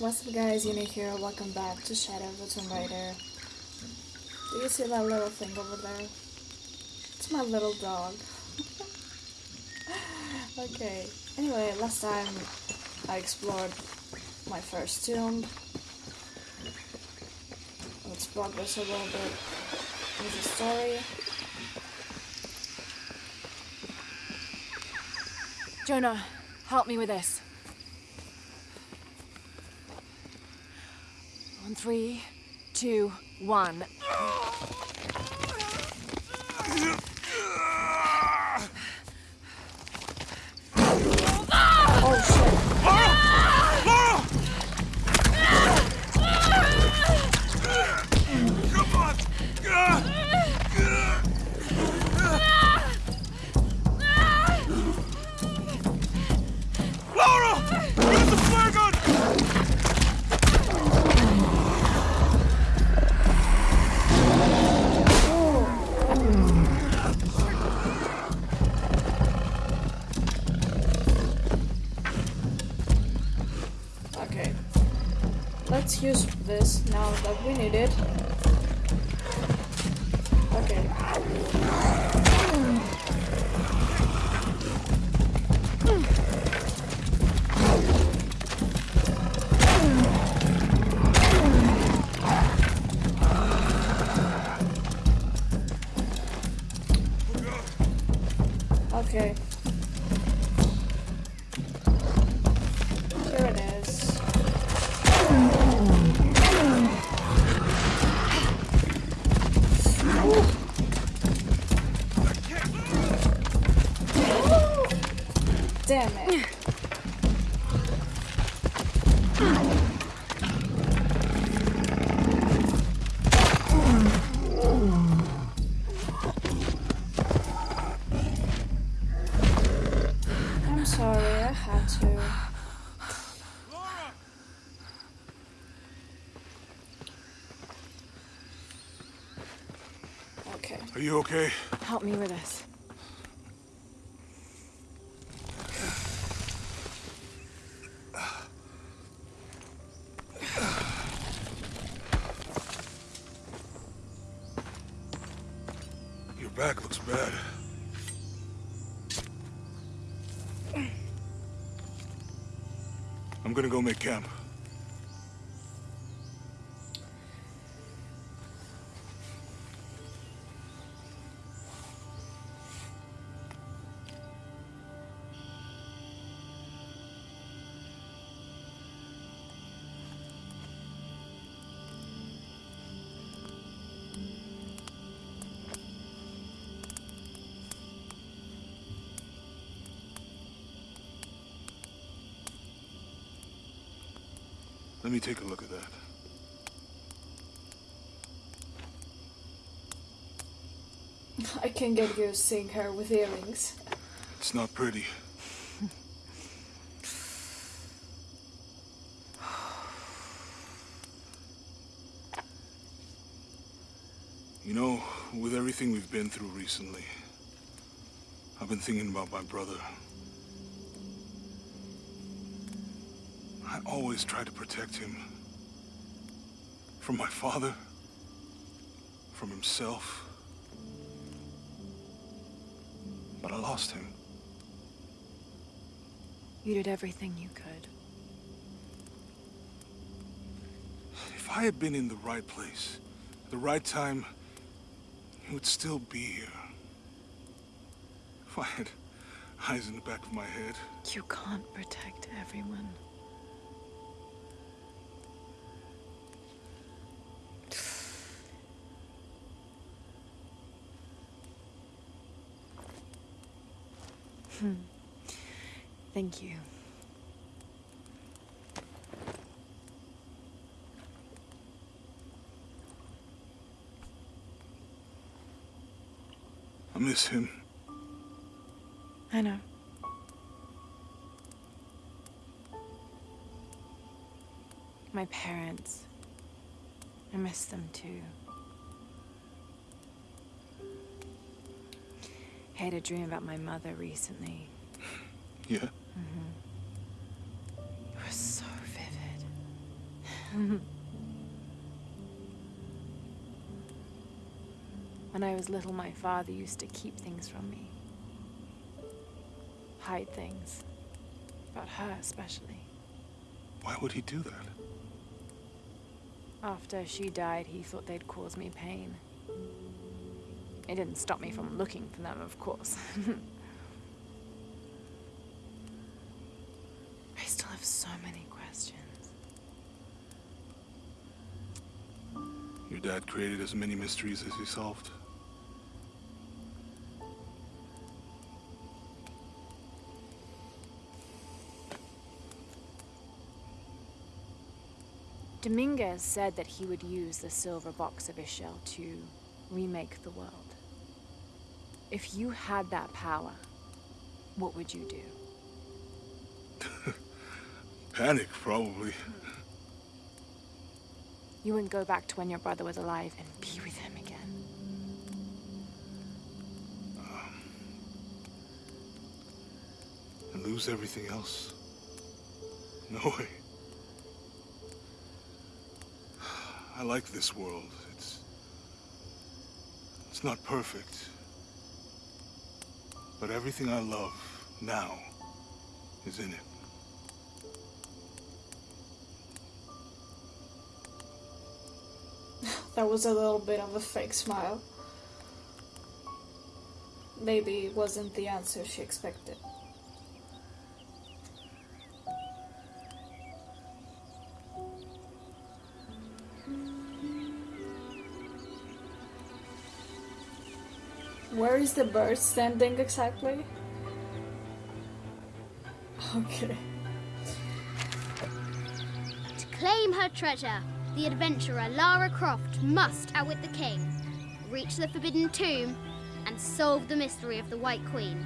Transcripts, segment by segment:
What's up guys, Unique here, welcome back to Shadow of the Tomb Raider. Do you see that little thing over there? It's my little dog. okay, anyway, last time I explored my first tomb. Let's progress a little bit with the story. Jonah, help me with this. Three, two, one. Use this now that we need it. Sorry, I had to. Okay. Are you okay? Help me with this. Let me take a look at that. I can get you seeing her with earrings. It's not pretty. You know, with everything we've been through recently, I've been thinking about my brother. I always tried to protect him. From my father. From himself. But I lost him. You did everything you could. If I had been in the right place, at the right time, he would still be here. If I had eyes in the back of my head, You can't protect everyone. Hmm. Thank you. I miss him. I know. My parents. I miss them too. I had a dream about my mother recently. Yeah? Mm-hmm. It was so vivid. when I was little, my father used to keep things from me. Hide things. About her, especially. Why would he do that? After she died, he thought they'd cause me pain. It didn't stop me from looking for them, of course. I still have so many questions. Your dad created as many mysteries as he solved. Dominguez said that he would use the silver box of Ix Chel to remake the world. If you had that power, what would you do? Panic, probably. You wouldn't go back to when your brother was alive and be with him again. Um, and lose everything else? No way. I like this world. It's... It's not perfect. But everything I love now is in it. That was a little bit of a fake smile. Maybe it wasn't the answer she expected. Is the bird standing exactly? Okay. To claim her treasure, the adventurer Lara Croft must outwit the king, reach the Forbidden Tomb, and solve the mystery of the White Queen.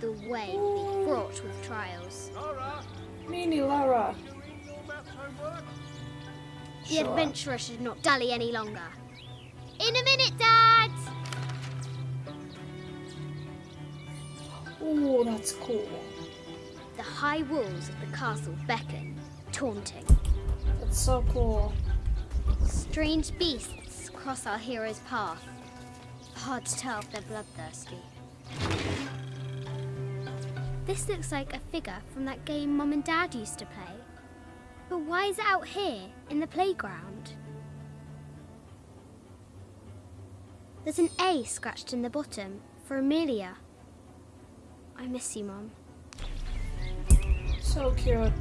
The way will be fraught with trials. Mini Lara. The Sure. adventurer should not dally any longer. In a minute, Dad! Ooh, that's cool. The high walls of the castle beckon, taunting. That's so cool. Strange beasts cross our hero's path. Hard to tell if they're bloodthirsty. This looks like a figure from that game Mum and Dad used to play. But why is it out here in the playground? There's an A scratched in the bottom for Amelia. I miss you, Mom. So cute.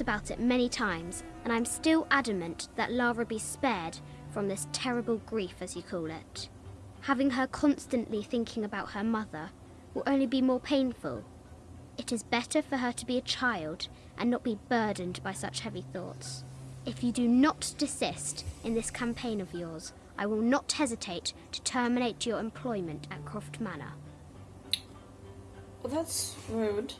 About it many times, and I'm still adamant that Lara be spared from this terrible grief, as you call it. Having her constantly thinking about her mother will only be more painful. It is better for her to be a child and not be burdened by such heavy thoughts. If you do not desist in this campaign of yours, I will not hesitate to terminate your employment at Croft Manor. Well, that's rude.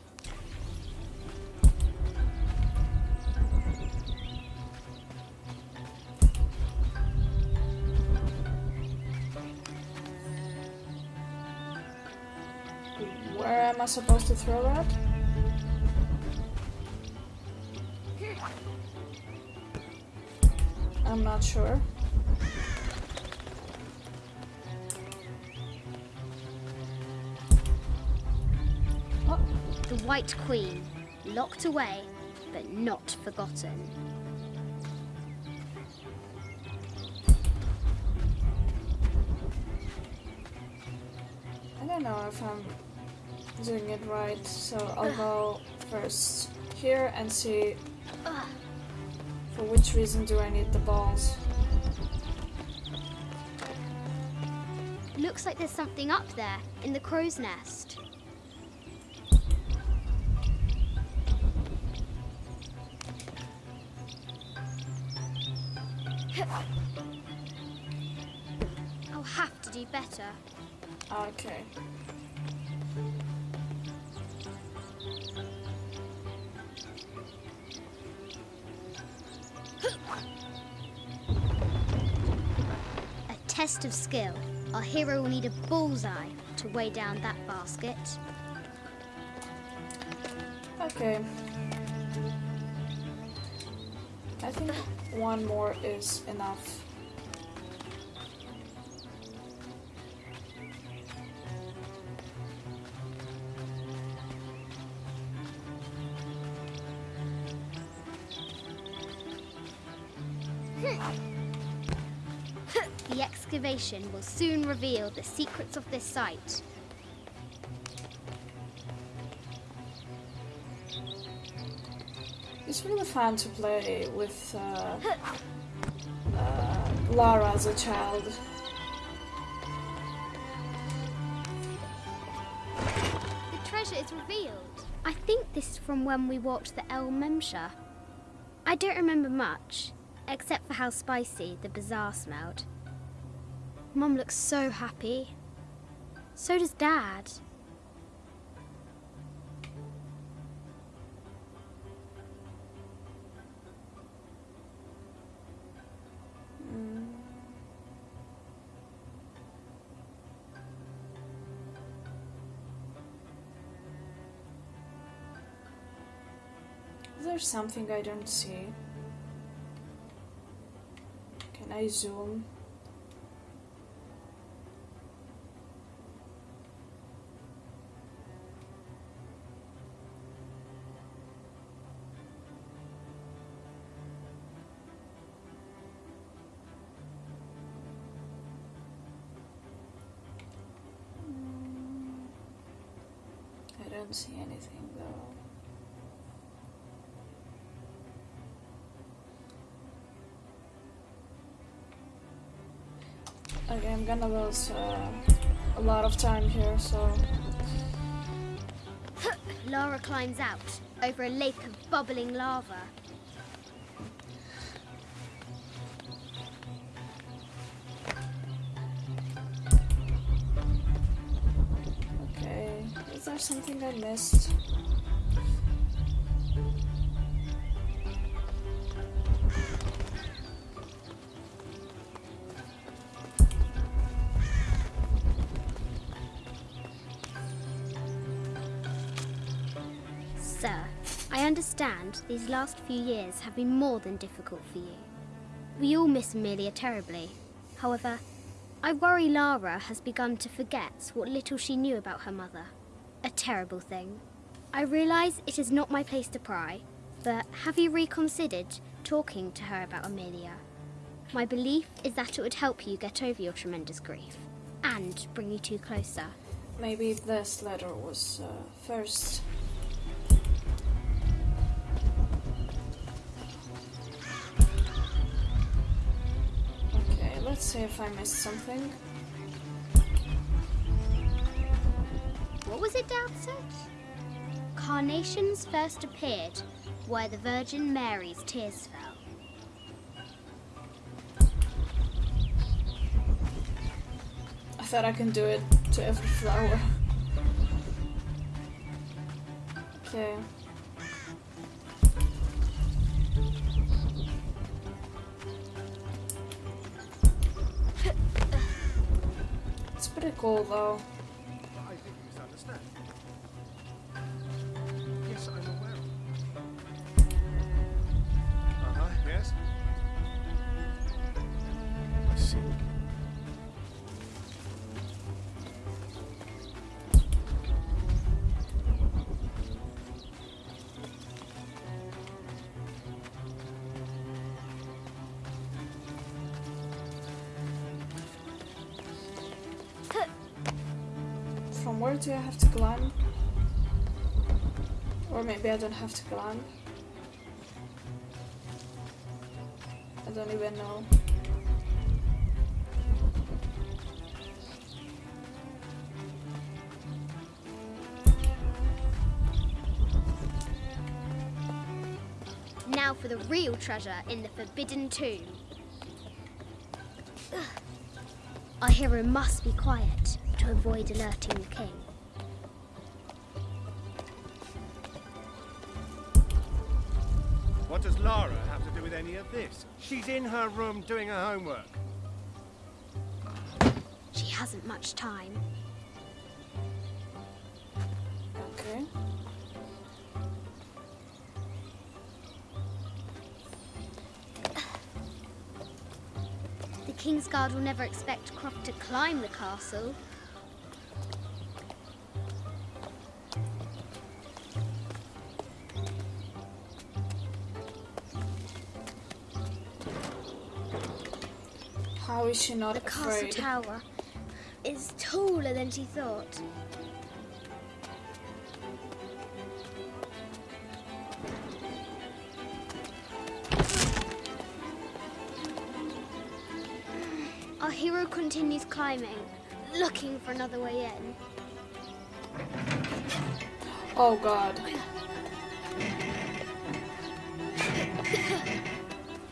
Am I supposed to throw that? I'm not sure. Oh, The White Queen, locked away, but not forgotten. I don't know if I'm doing it right, so I'll ah. go first here and see ah. for which reason do I need the balls. Looks like there's something up there in the crow's nest. Of skill. Our hero will need a bullseye to weigh down that basket. Okay. I think one more is enough. Excavation will soon reveal the secrets of this site. It's really fun to play with uh, uh, Lara as a child. The treasure is revealed. I think this is from when we watched the El Memsha. I don't remember much, except for how spicy the bazaar smelled. Mum looks so happy. So does Dad. Is there something I don't see? Can I zoom? Don't see anything though. Okay, I'm gonna lose uh, a lot of time here, so Lara climbs out over a lake of bubbling lava. Understand these last few years have been more than difficult for you. We all miss Amelia terribly. However, I worry Lara has begun to forget what little she knew about her mother. A terrible thing. I realise it is not my place to pry, but have you reconsidered talking to her about Amelia? My belief is that it would help you get over your tremendous grief and bring you two closer. Maybe this letter was uh, first. Let's see if I missed something. What was it Dad said? Carnations first appeared where the Virgin Mary's tears fell. I thought I can do it to every flower. Okay. Pretty cool though. Or maybe I don't have to climb. I don't even know. Now for the real treasure in the Forbidden Tomb. Our hero must be quiet to avoid alerting the king. What does Lara have to do with any of this? She's in her room doing her homework. She hasn't much time. Okay. The King's Guard will never expect Croft to climb the castle. Is she not The castle afraid? tower is taller than she thought. Our hero continues climbing, looking for another way in. Oh god.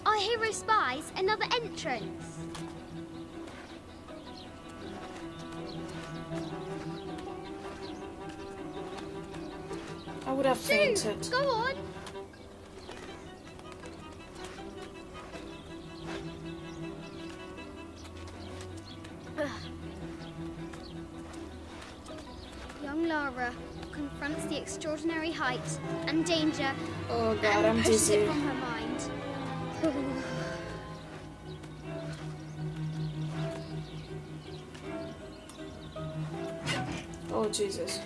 Our hero spies another entrance. I would have fainted. Go on. Young Lara confronts the extraordinary height and danger Oh god, and I'm dizzy. it from her mind. Oh Jesus.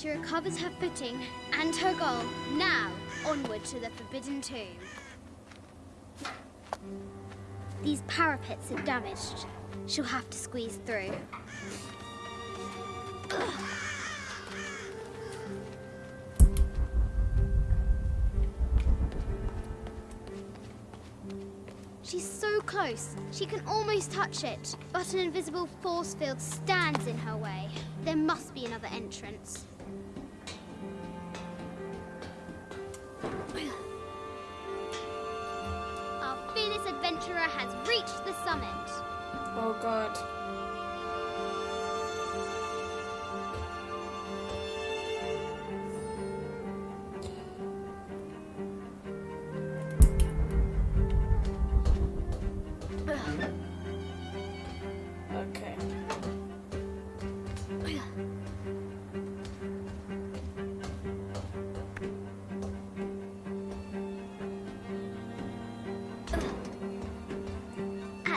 She recovers her footing and her goal. Now, onward to the Forbidden Tomb. These parapets are damaged. She'll have to squeeze through. She's so close, she can almost touch it, but an invisible force field stands in her way. There must be another entrance.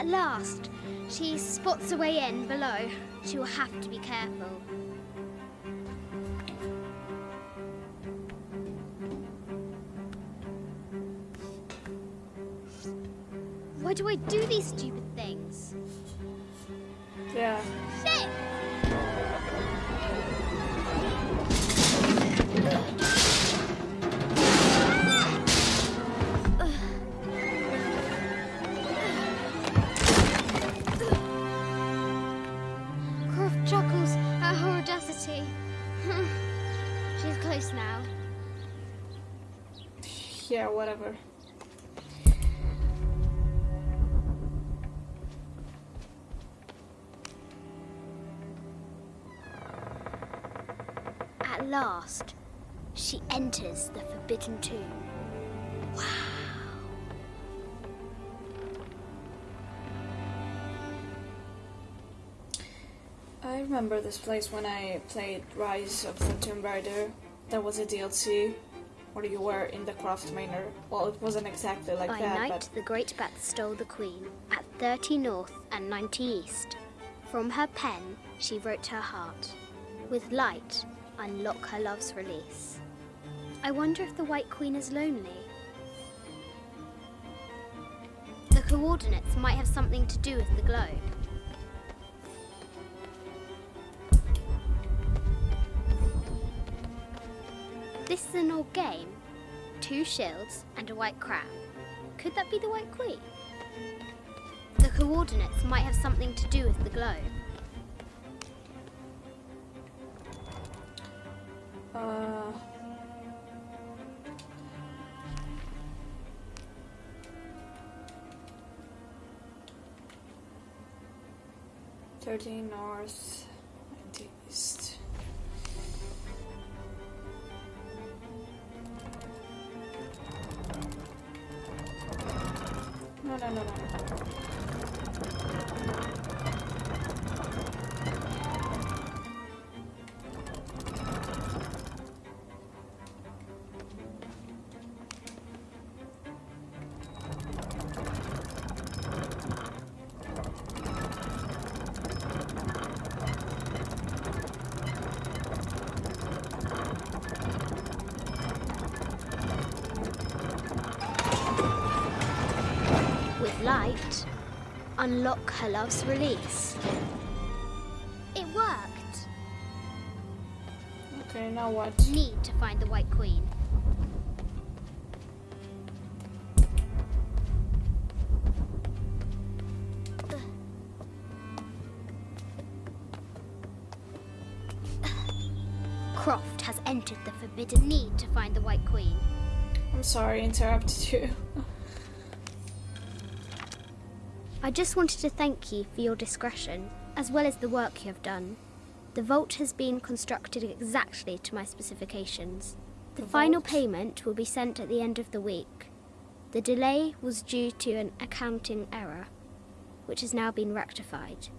At last, she spots a way in below. She will have to be careful. Why do I do these stupid Wow. I remember this place when I played Rise of the Tomb Raider. There was a DLC where you were in the Croft Manor. Well, it wasn't exactly like By that, night, but the Great Bat stole the Queen at 30 North and 90 East. From her pen, she wrote her heart. With light, unlock her love's release. I wonder if the White Queen is lonely. Coordinates might have something to do with the globe. This is an old game. Two shields and a white crown. Could that be the White Queen? The coordinates might have something to do with the globe. Uh, Thirteen north, ninety east. No, no, no, no. Unlock her love's release. It worked. Okay, now what? Need to find the White Queen. Croft has entered the forbidden need to find the White Queen. I'm sorry, interrupted you. I just wanted to thank you for your discretion, as well as the work you have done. The vault has been constructed exactly to my specifications. The The final vault? payment will be sent at the end of the week. The delay was due to an accounting error, which has now been rectified.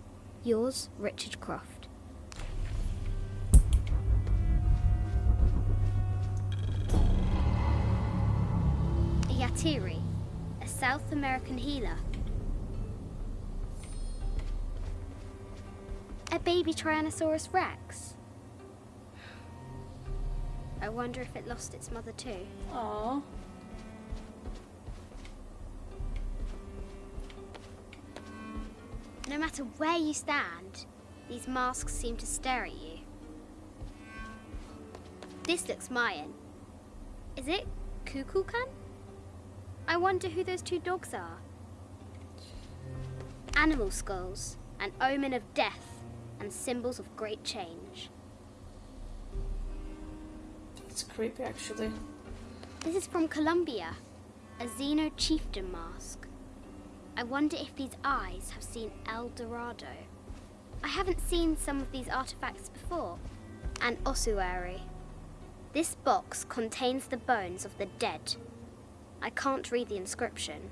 Yours, Richard Croft. Yatiri, a South American healer. Baby Tyrannosaurus Rex. I wonder if it lost its mother too. Aww. No matter where you stand, these masks seem to stare at you. This looks Mayan. Is it Kukulkan? I wonder who those two dogs are. Animal skulls, an omen of death and symbols of great change. It's creepy actually. This is from Colombia, a Zenú chieftain mask. I wonder if these eyes have seen El Dorado. I haven't seen some of these artifacts before. An ossuary. This box contains the bones of the dead. I can't read the inscription.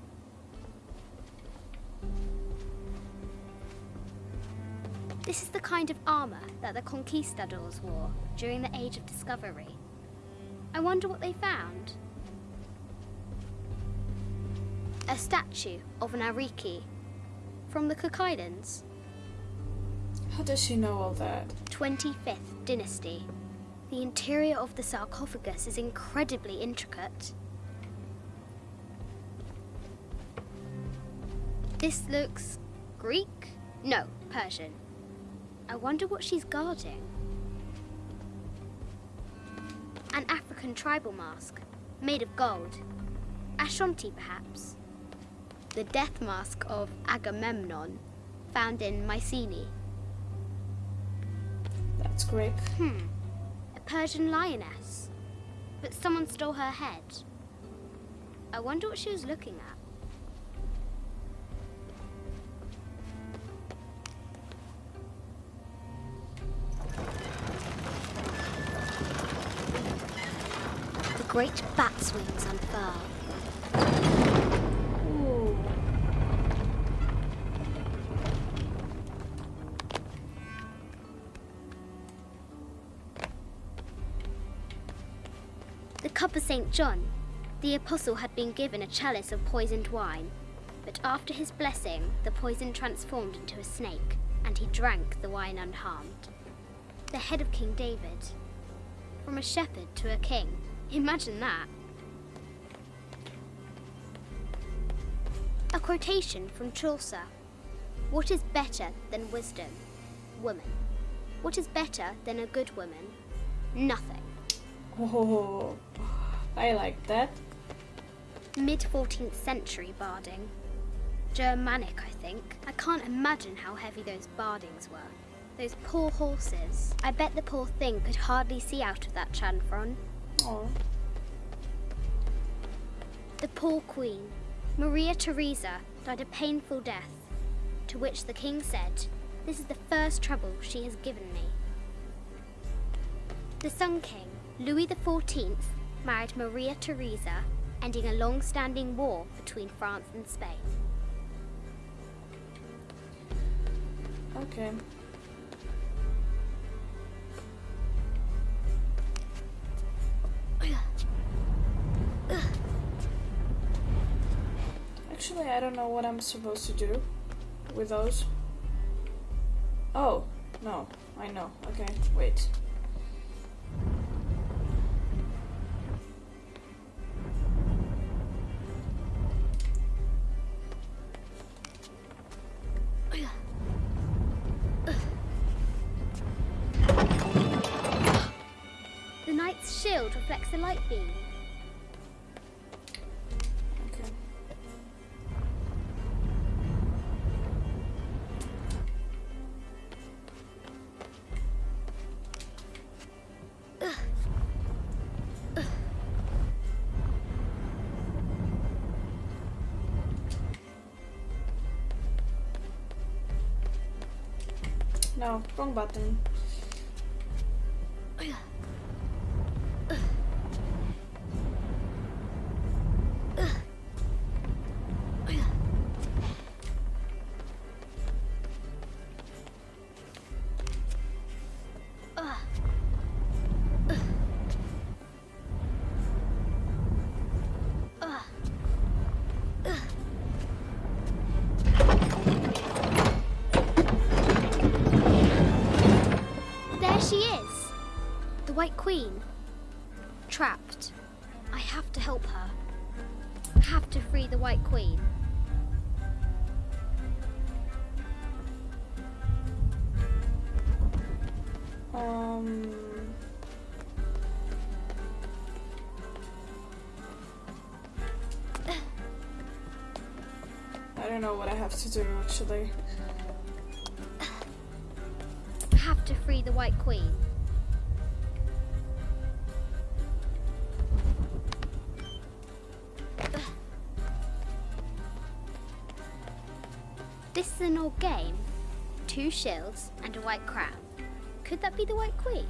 This is the kind of armor that the conquistadors wore during the Age of Discovery. I wonder what they found. A statue of an Ariki from the Cook Islands, How does she know all that? 25th dynasty. The interior of the sarcophagus is incredibly intricate. This looks Greek? No, Persian. I wonder what she's guarding. An African tribal mask, made of gold. Ashanti, perhaps. The death mask of Agamemnon, found in Mycenae. That's Greek. Hmm. A Persian lioness. But someone stole her head. I wonder what she was looking at. Great bat's wings unfurl. The cup of St. John. The apostle had been given a chalice of poisoned wine, but after his blessing, the poison transformed into a snake, and he drank the wine unharmed. The head of King David. From a shepherd to a king. Imagine that. A quotation from Chaucer. What is better than wisdom? Woman. What is better than a good woman? Nothing. Oh, I like that. Mid 14th century barding. Germanic, I think. I can't imagine how heavy those bardings were. Those poor horses. I bet the poor thing could hardly see out of that chanfron. The poor queen, Maria Theresa, died a painful death, to which the king said, This is the first trouble she has given me. The Sun King, Louis XIV, married Maria Theresa, ending a long standing war between France and Spain. okay. Actually, I don't know what I'm supposed to do with those. Oh, no, I know. Okay, wait. No, wrong button. Queen. Trapped. I have to help her. I Have to free the White Queen. Um. I don't know what I have to do actually. I Have to free the White Queen. This is an old game. Two shields and a white crown. Could that be the White Queen?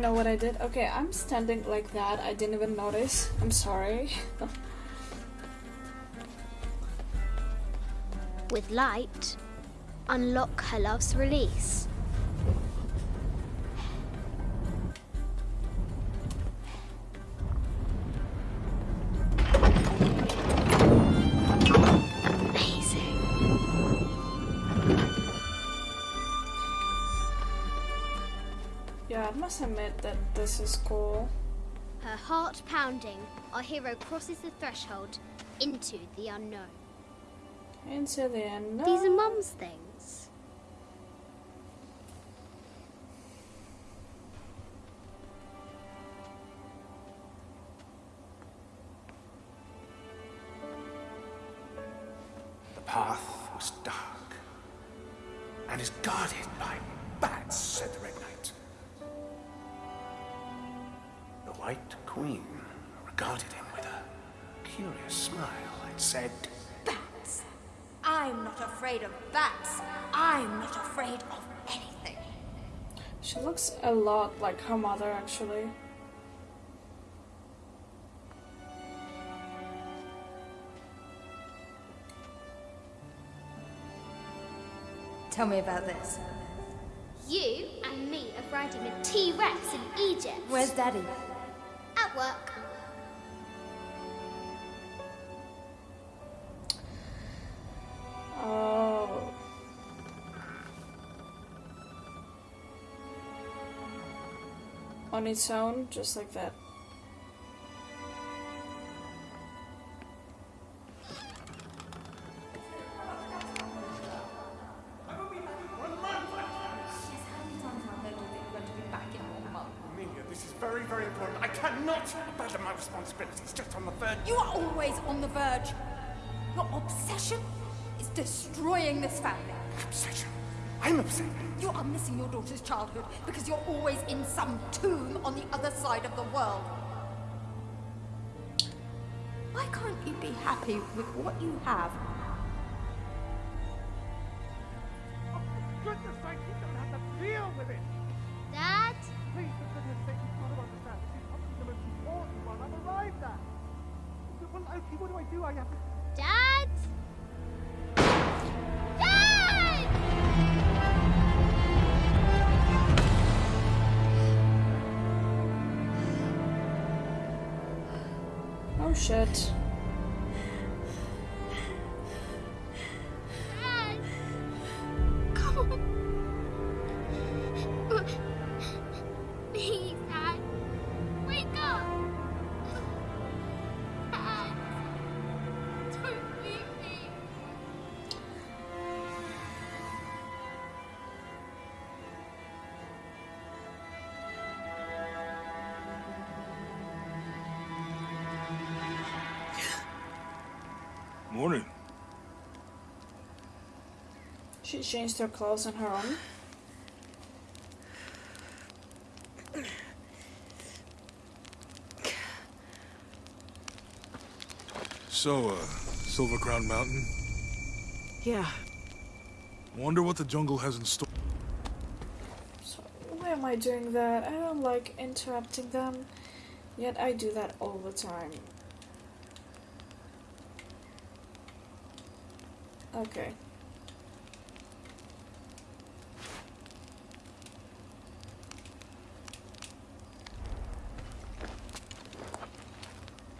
Don't know what I did. Okay, I'm standing like that. I didn't even notice. I'm sorry. With light, unlock her love's release. Must admit that this is cool. Her heart pounding, our hero crosses the threshold into the unknown. Into the end. These are Mum's things. The path was dark and is guarded a lot like her mother, actually. Tell me about this. You and me are riding a T-Rex in Egypt. Where's Daddy? At work. On its own, just like that. Amelia, this is very, very important. I cannot abandon my responsibilities just on the verge. You are always on the verge. Your obsession is destroying this family. Obsession. I'm upset. You are missing your daughter's childhood because you're always in some tomb on the other side of the world. Why can't you be happy with what you have? Oh, goodness sake, you don't have to deal with it. Dad? Please, for goodness sake, you've got to understand. This is probably the most important one I've arrived at. Well, okay, what do I do? I have to... Dad? Dad! Shit. She changed her clothes on her own. So, uh, Silver Crown Mountain? Yeah. Wonder what the jungle has in store. So, why am I doing that? I don't like interrupting them. Yet I do that all the time. Okay.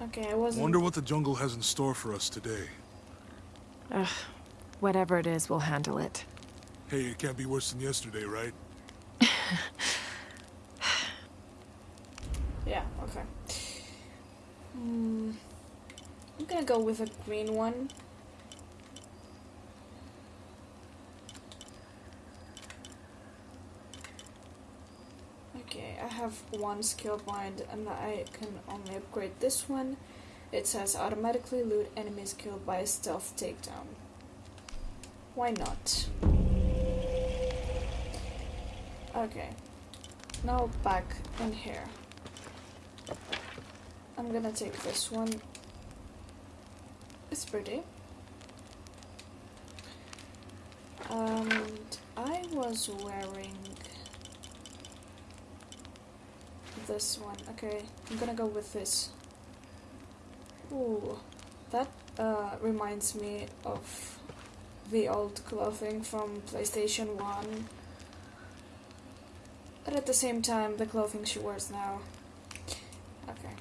Okay, I wasn't. Wonder what the jungle has in store for us today. Ugh. Whatever it is, we'll handle it. Hey, it can't be worse than yesterday, right? Yeah, okay. Hmm. I'm gonna go with a green one. Okay, I have one skill point and I can only upgrade this one. It says automatically loot enemies killed by stealth takedown. Why not? Okay. Now back in here. I'm gonna take this one. It's pretty. And I was wearing this one. Okay, I'm gonna go with this. Ooh, that uh, reminds me of the old clothing from PlayStation 1. But at the same time, the clothing she wears now. Okay.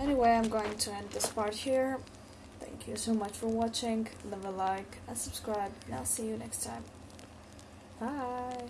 Anyway, I'm going to end this part here. Thank you so much for watching. Leave a like and subscribe. And I'll see you next time. Bye.